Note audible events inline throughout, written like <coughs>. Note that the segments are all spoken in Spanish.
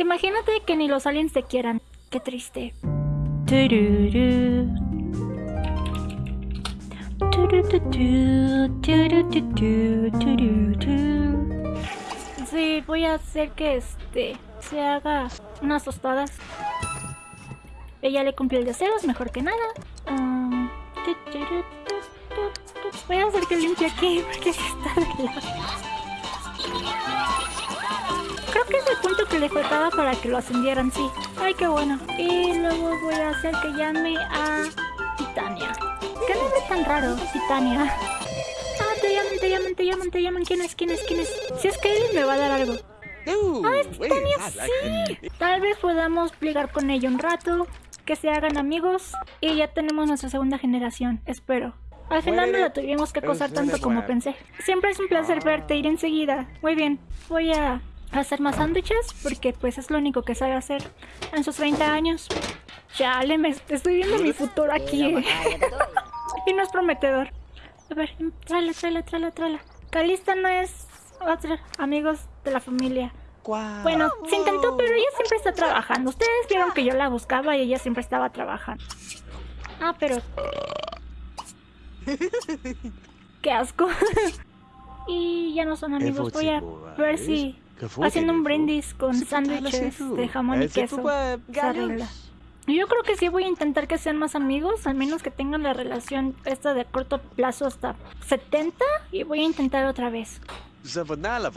Imagínate que ni los aliens te quieran. Qué triste. Sí, voy a hacer que este se haga unas tostadas. Ella le cumplió el deseo, es mejor que nada. Ah. Voy a hacer que limpie aquí porque está de lado. Le faltaba para que lo ascendieran, sí. Ay, qué bueno. Y luego voy a hacer que llame a Titania. ¿Qué nombre tan raro, Titania? Ah, te llaman, te llaman, te llaman, te llaman. ¿Quién es? ¿Quién es? ¿Quién es? Si es Kaylin me va a dar algo. Ah, es Titania, sí. Tal vez podamos plegar con ella un rato, que se hagan amigos y ya tenemos nuestra segunda generación, espero. Al final no la tuvimos que acosar tanto como pensé. Siempre es un placer verte, ir enseguida. Muy bien, voy a hacer más sándwiches porque pues es lo único que sabe hacer en sus 30 años. Chale, me estoy viendo mi futuro aquí. <laughs> eh. y no es prometedor. A ver, tráela, tráela, tráela, tráela. Calista no es otro amigos de la familia. Bueno, se intentó, pero ella siempre está trabajando. Ustedes vieron que yo la buscaba y ella siempre estaba trabajando. Ah, pero... <laughs> Qué asco. <laughs> y ya no son amigos. Voy a ver si haciendo un brindis con sándwiches de jamón y queso. Yo creo que sí voy a intentar que sean más amigos, al menos que tengan la relación esta de corto plazo hasta 70 y voy a intentar otra vez.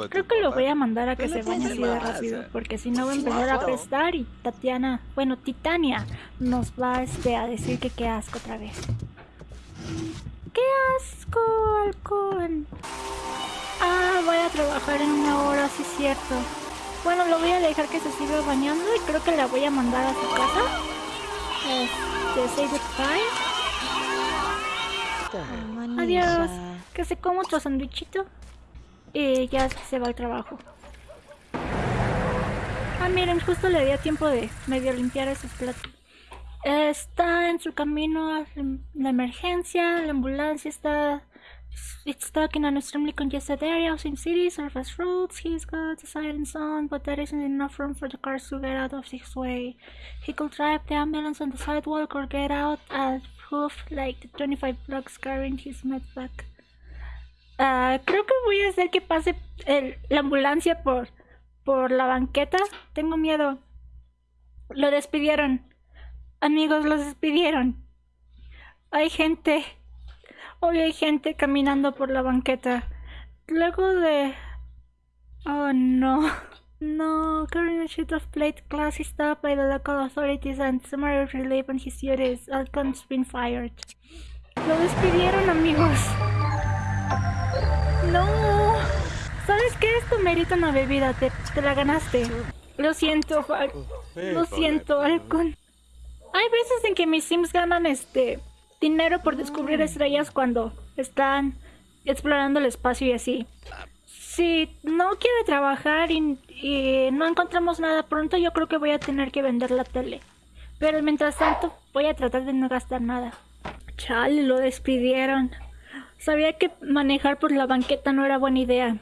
Creo que lo voy a mandar a que se bañe así de rápido, porque si no va a empezar a apestar y Tatiana, bueno, Titania nos va este, a decir que qué asco otra vez. ¡Qué asco, halcón! Trabajar en una hora, sí es cierto. Bueno, lo voy a dejar que se siga bañando y creo que la voy a mandar a su casa. Este, say goodbye. Adiós. Que se coma otro sandwichito. Y ya se va al trabajo. Ah, miren, justo le dio tiempo de medio limpiar esos platos. Está en su camino a la emergencia, la ambulancia está... It's stuck in an extremely congested area of Sin City, surface roads. He's got the silence on, but there isn't enough room for the cars to get out of his way. He could drive the ambulance on the sidewalk or get out at hoof like the 25 blocks carrying his med back. Ah, creo que voy a hacer que pase el- la ambulancia por, por la banqueta. Tengo miedo. Lo despidieron. Amigos, los despidieron. Hay gente. Hoy hay gente caminando por la banqueta. Luego de... Oh no. No, a sheet of plate glass is stopped by the local authorities and summary relief on his duties. Alcon's been fired. Lo despidieron, amigos. No. ¿Sabes qué? Esto merita una bebida. Te, te la ganaste. Lo siento, Fal. Lo siento, Alcon. Hay veces en que mis sims ganan este dinero por descubrir estrellas cuando están explorando el espacio y así. Si no quiere trabajar y, y no encontramos nada pronto, yo creo que voy a tener que vender la tele. Pero mientras tanto, voy a tratar de no gastar nada. Chale, lo despidieron. Sabía que manejar por la banqueta no era buena idea.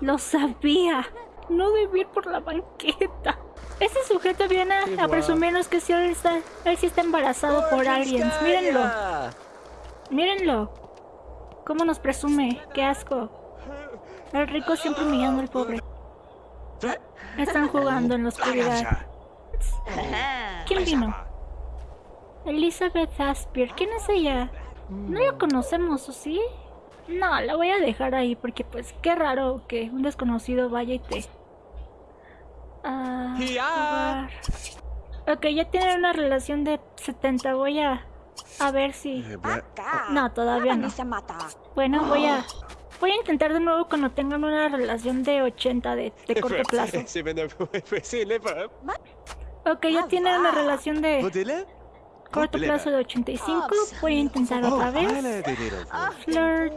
Lo sabía. No debí ir por la banqueta. Ese sujeto viene a, a presumirnos que si él está, él sí está embarazado por aliens. Mírenlo. Mírenlo. ¿Cómo nos presume? Qué asco. El rico siempre humillando al pobre. Están jugando en la oscuridad. ¿Quién vino? Elizabeth Aspir. ¿Quién es ella? No la conocemos, ¿o sí? No, la voy a dejar ahí porque pues qué raro que un desconocido vaya y te... Ah, jugar. Ok, ya tienen una relación de 70. Voy a... A ver si... No, todavía no. Bueno, voy a... Voy a intentar de nuevo cuando tengan una relación de 80 de, de <laughs> corto plazo. <laughs> Ok, ya tienen una relación de corto plazo de 85. Voy a intentar otra vez. Flirt.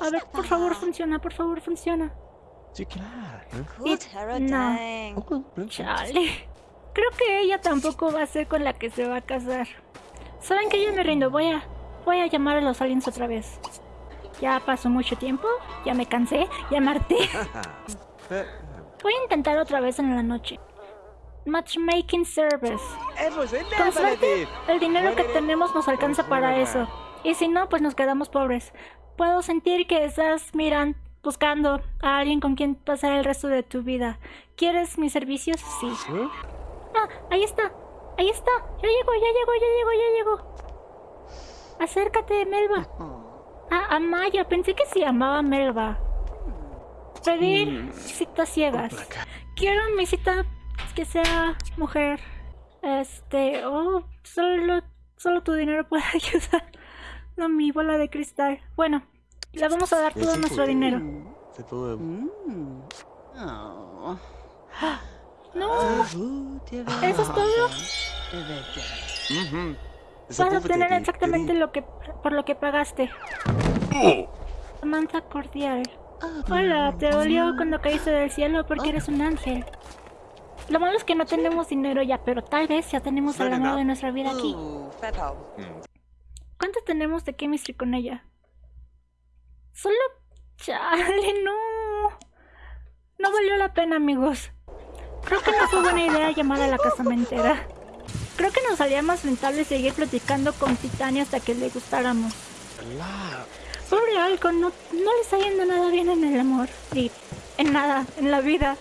A ver, por favor, funciona, por favor, funciona. Y- no. Chale. Creo que ella tampoco va a ser con la que se va a casar. ¿Saben que yo me rindo? Voy a, voy a llamar a los aliens otra vez. Ya pasó mucho tiempo, ya me cansé, ya me harté. <laughs> <laughs> Voy a intentar otra vez en la noche. Matchmaking service. Con suerte, el dinero que tenemos nos alcanza para eso. Y si no, pues nos quedamos pobres. Puedo sentir que estás mirando, buscando a alguien con quien pasar el resto de tu vida. ¿Quieres mis servicios? Sí. Ah, ahí está. Ahí está. Ya llegó, ya llegó, ya llegó, ya llegó. Acércate, Melba. Ah, Amaya. Pensé que se llamaba Melba. Pedir citas ciegas. Quiero mi cita que sea mujer. Este, oh, solo, solo tu dinero puede <laughs> ayudar. No, mi bola de cristal. Bueno, le vamos a dar todo nuestro dinero. No, eso es todo. Vas a obtener exactamente lo que por lo que pagaste. Samantha cordial. Hola, te dolió cuando caíste del cielo porque eres un ángel. Lo malo es que no tenemos dinero ya, pero tal vez ya tenemos el amor de nuestra vida aquí. ¿Cuánto tenemos de chemistry con ella? Solo... Chale, no. No valió la pena, amigos. Creo que no fue buena idea llamar a la casamentera. Creo que nos salía más rentable seguir platicando con Titania hasta que le gustáramos. Pobre Alcon, no, no le está yendo nada bien en el amor. Y en nada, en la vida.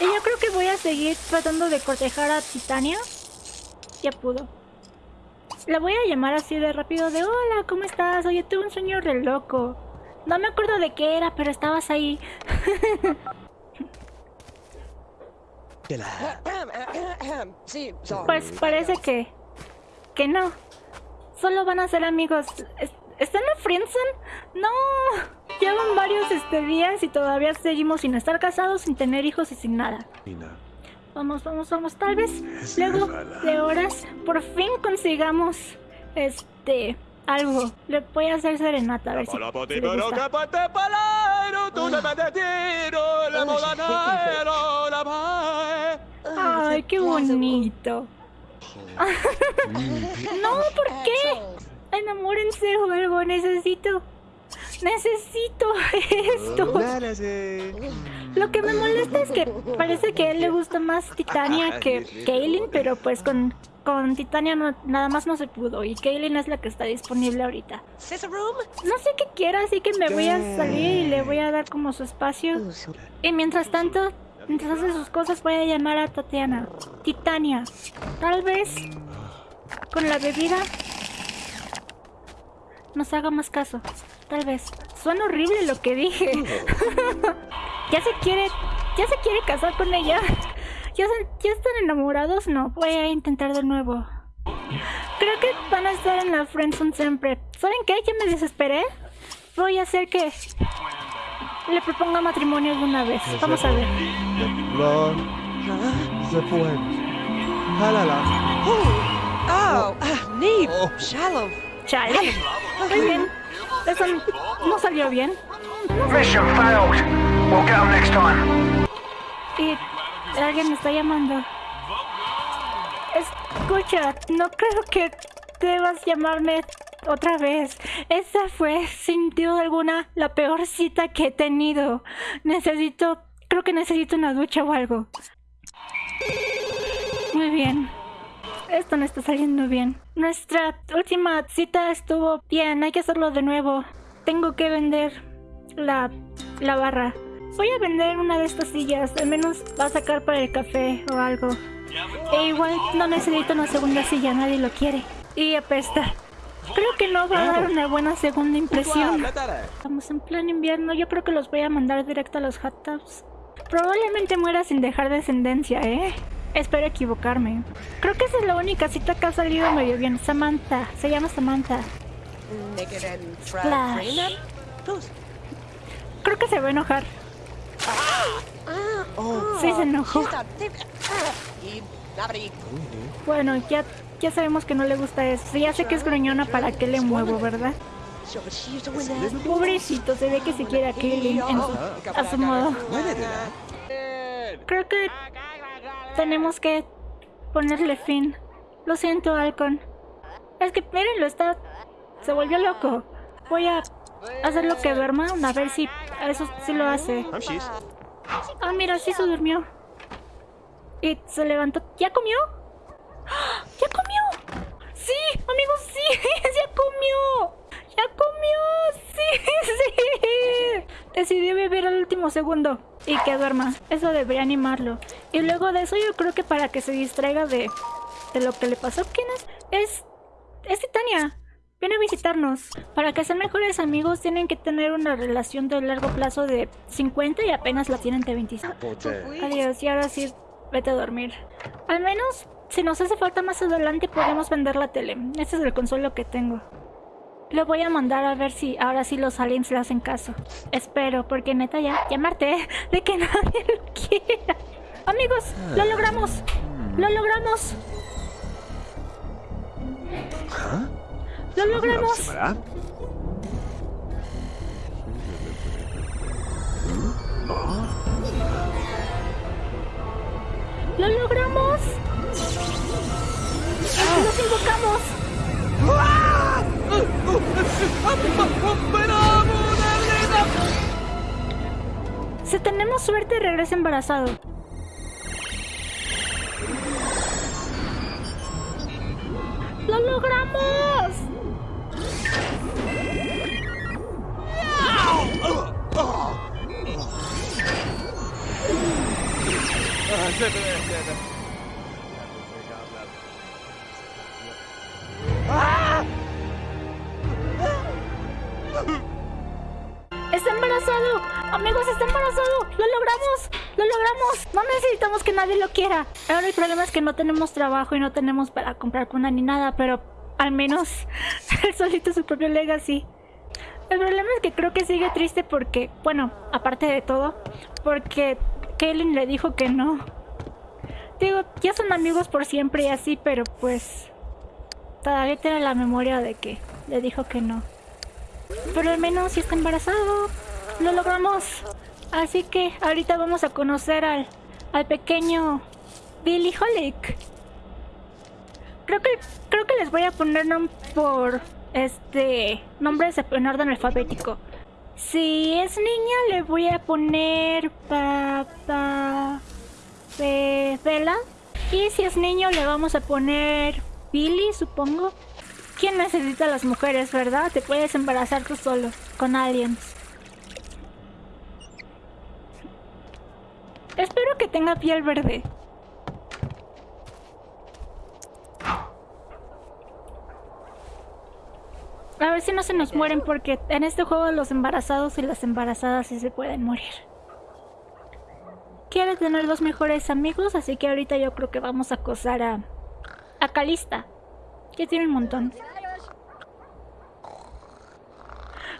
Y yo creo que voy a seguir tratando de cortejar a Titania. Ya pudo. La voy a llamar así de rápido de Hola, ¿cómo estás? Oye, tuve un sueño re loco. No me acuerdo de qué era, pero estabas ahí. <laughs> <coughs> pues parece que... Que no. Solo van a ser amigos. ¿Están en friendzone? ¡No! Llevan varios este, días y todavía seguimos sin estar casados, sin tener hijos y sin nada. Vamos, vamos, vamos. Tal vez luego de horas por fin consigamos este algo. Le voy a hacer serenata a ver si, si le gusta. Ay, qué bonito. no, ¿por qué? enamórense o algo, necesito... Necesito esto. Lo que me molesta es que parece que a él le gusta más Titania que Kaylin, pero pues con, con Titania nada más no se pudo y Kaylin es la que está disponible ahorita. No sé qué quiera, así que me voy a salir y le voy a dar como su espacio. Y mientras tanto, mientras hace sus cosas voy a llamar a Tatiana. Titania, tal vez con la bebida nos haga más caso. Tal vez. Suena horrible lo que dije. <laughs> ya se quiere... Ya se quiere casar con ella. ¿Ya, ¿Ya están enamorados? No. Voy a intentar de nuevo. Creo que van a estar en la friendzone siempre. ¿Saben qué? Ya me desesperé. Voy a hacer que... Le proponga matrimonio de una vez. Vamos a ver. Oh, oh, Shalom. Chale. Muy bien. Eso no salió bien. Mission failed. Y alguien me está llamando. Escucha, no creo que debas llamarme otra vez. Esa fue, sin duda alguna, la peor cita que he tenido. Necesito, creo que necesito una ducha o algo. Muy bien. Esto no está saliendo bien. Nuestra última cita estuvo bien, hay que hacerlo de nuevo. Tengo que vender la, la barra. Voy a vender una de estas sillas, al menos va a sacar para el café o algo. E igual no necesito una segunda silla, nadie lo quiere. Y apesta. Creo que no va a dar una buena segunda impresión. Estamos en plan invierno, yo creo que los voy a mandar directo a los hot tubs. Probablemente muera sin dejar descendencia, ¿eh? Espero equivocarme. Creo que esa es la única cita que ha salido medio bien. Samantha. Se llama Samantha. Flash. Creo que se va a enojar. Sí, se enojó. Bueno, ya, ya sabemos que no le gusta eso. Ya sé que es gruñona, ¿para qué le muevo, verdad? Pobrecito, se ve que se quiere a a su modo. Creo que tenemos que ponerle fin. Lo siento, Alcon. Es que, mírenlo, está... Se volvió loco. Voy a hacer lo que duerma, a ver si eso sí lo hace. Ah, mira, sí se durmió. Y se levantó. ¿Ya comió? <gasps> ¡Ya comió! ¡Sí! Amigos, sí. <laughs> ¡Ya comió! ¡Ya comió! ¡Sí! <laughs> ¡Sí! Decidió vivir al último segundo. Y que duerma. Eso debería animarlo. Y luego de eso yo creo que para que se distraiga de, de lo que le pasó. ¿Quién es? Es... Es Titania. Viene a visitarnos. Para que sean mejores amigos tienen que tener una relación de largo plazo de 50 y apenas la tienen de 25. Adiós, y ahora sí, vete a dormir. Al menos, si nos hace falta más adelante, podemos vender la tele. Ese es el consuelo que tengo. Le voy a mandar a ver si ahora sí los aliens le hacen caso. Espero, porque neta ya llamarte de que <laughs> nadie lo quiera. Amigos, lo logramos. Lo logramos. Lo logramos. Lo logramos. Los invocamos. Si tenemos suerte, regresa embarazado. ¡Lo logramos! ¡Está embarazado! Amigos, está embarazado. ¡Lo logramos! ¡Lo logramos! No necesitamos que nadie lo quiera. Ahora el problema es que no tenemos trabajo y no tenemos para comprar cuna ni nada, pero al menos <laughs> él solito su propio legacy. El problema es que creo que sigue triste porque, bueno, aparte de todo, porque Kaylin le dijo que no. Digo, ya son amigos por siempre y así, pero pues todavía tiene la memoria de que le dijo que no. Pero al menos si está embarazado. Lo logramos. Así que ahorita vamos a conocer al, al pequeño Billy Holick. Creo que, creo que les voy a poner por este nombres en orden alfabético. Si es niña le voy a poner papá Y si es niño le vamos a poner Billy, supongo. ¿Quién necesita a las mujeres, verdad? Te puedes embarazar tú solo, con aliens. Espero que tenga piel verde. A ver si no se nos mueren porque en este juego los embarazados y las embarazadas sí se pueden morir. Quiere tener dos mejores amigos, así que ahorita yo creo que vamos a acosar a... A Calista. Que tiene un montón.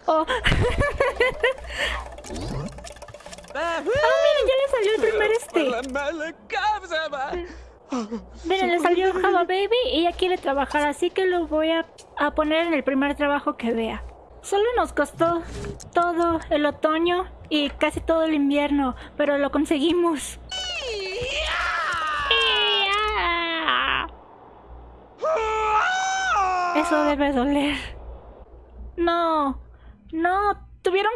Oh. Ah, <laughs> miren, ya le salió el primer este. Miren, le salió Java Baby y ella quiere trabajar, así que lo voy a, a poner en el primer trabajo que vea. Solo nos costó todo el otoño y casi todo el invierno, pero lo conseguimos. Eso debe doler. No, no, tuvieron...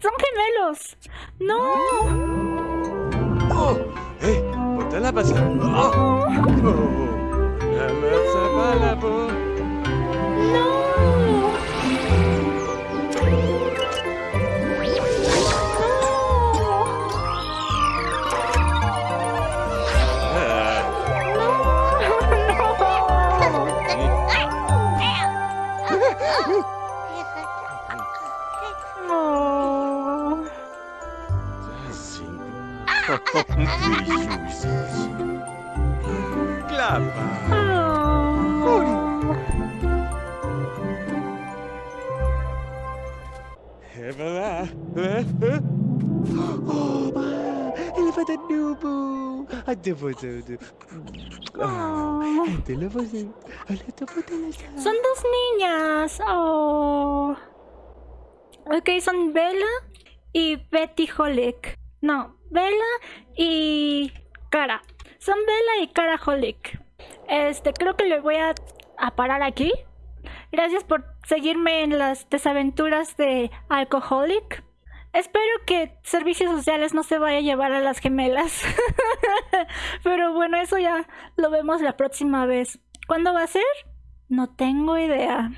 Son gemelos. No. Oh, eh, ponte la. Oh. Oh. No. É verdade. Oba! Ele vai dar nubo! Até você. Oh. Você. Olha, tô botando essa. Son dos niñas. Oh. Ok, son Bella y Betty Holick. No, Bella y Cara. Son Bella y Cara Holick. Este, creo que le voy a, a parar aquí. Gracias por seguirme en las desaventuras de Alcoholic. Espero que servicios sociales no se vaya a llevar a las gemelas. <laughs> Pero bueno, eso ya lo vemos la próxima vez. ¿Cuándo va a ser? No tengo idea.